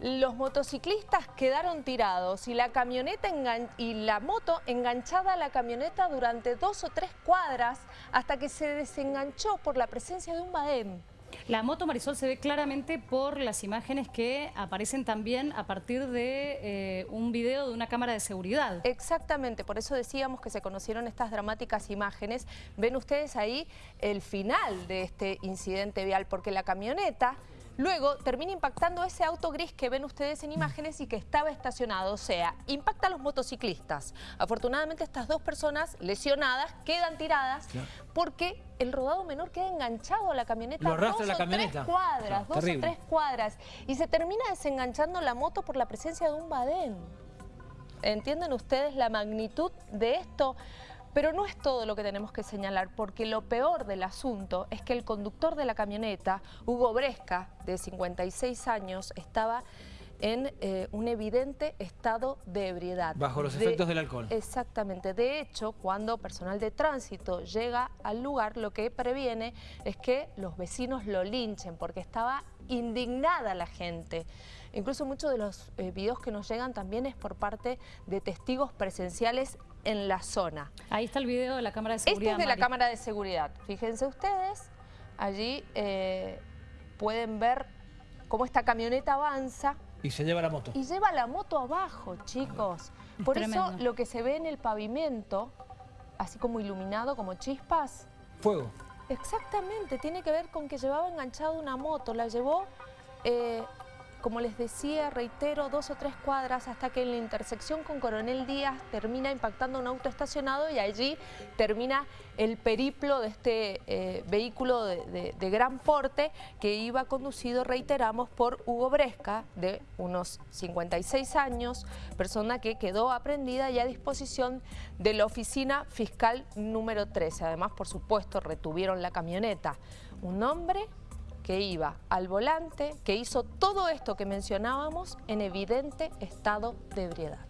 Los motociclistas quedaron tirados y la camioneta y la moto enganchada a la camioneta durante dos o tres cuadras hasta que se desenganchó por la presencia de un badén. La moto Marisol se ve claramente por las imágenes que aparecen también a partir de eh, un video de una cámara de seguridad. Exactamente, por eso decíamos que se conocieron estas dramáticas imágenes. Ven ustedes ahí el final de este incidente vial, porque la camioneta Luego termina impactando ese auto gris que ven ustedes en imágenes y que estaba estacionado. O sea, impacta a los motociclistas. Afortunadamente estas dos personas lesionadas quedan tiradas porque el rodado menor queda enganchado a la camioneta. Lo dos la camioneta. tres cuadras, dos o tres cuadras. Y se termina desenganchando la moto por la presencia de un badén. ¿Entienden ustedes la magnitud de esto? Pero no es todo lo que tenemos que señalar, porque lo peor del asunto es que el conductor de la camioneta, Hugo Bresca, de 56 años, estaba en eh, un evidente estado de ebriedad. Bajo los efectos del alcohol. Exactamente. De hecho, cuando personal de tránsito llega al lugar, lo que previene es que los vecinos lo linchen, porque estaba indignada la gente. Incluso muchos de los eh, videos que nos llegan también es por parte de testigos presenciales en la zona. Ahí está el video de la cámara de seguridad. Este es de la cámara de seguridad. Fíjense ustedes, allí eh, pueden ver cómo esta camioneta avanza. Y se lleva la moto. Y lleva la moto abajo, chicos. Por eso lo que se ve en el pavimento, así como iluminado, como chispas... Fuego. Exactamente, tiene que ver con que llevaba enganchado una moto, la llevó eh, como les decía, reitero, dos o tres cuadras hasta que en la intersección con Coronel Díaz termina impactando un auto estacionado y allí termina el periplo de este eh, vehículo de, gran porte que iba conducido, reiteramos, por Hugo Bresca, de unos 56 años, persona que quedó aprendida y a disposición de la oficina fiscal número 13. Además, por supuesto, retuvieron la camioneta. Un hombre que iba al volante, que hizo todo esto que mencionábamos en evidente estado de ebriedad.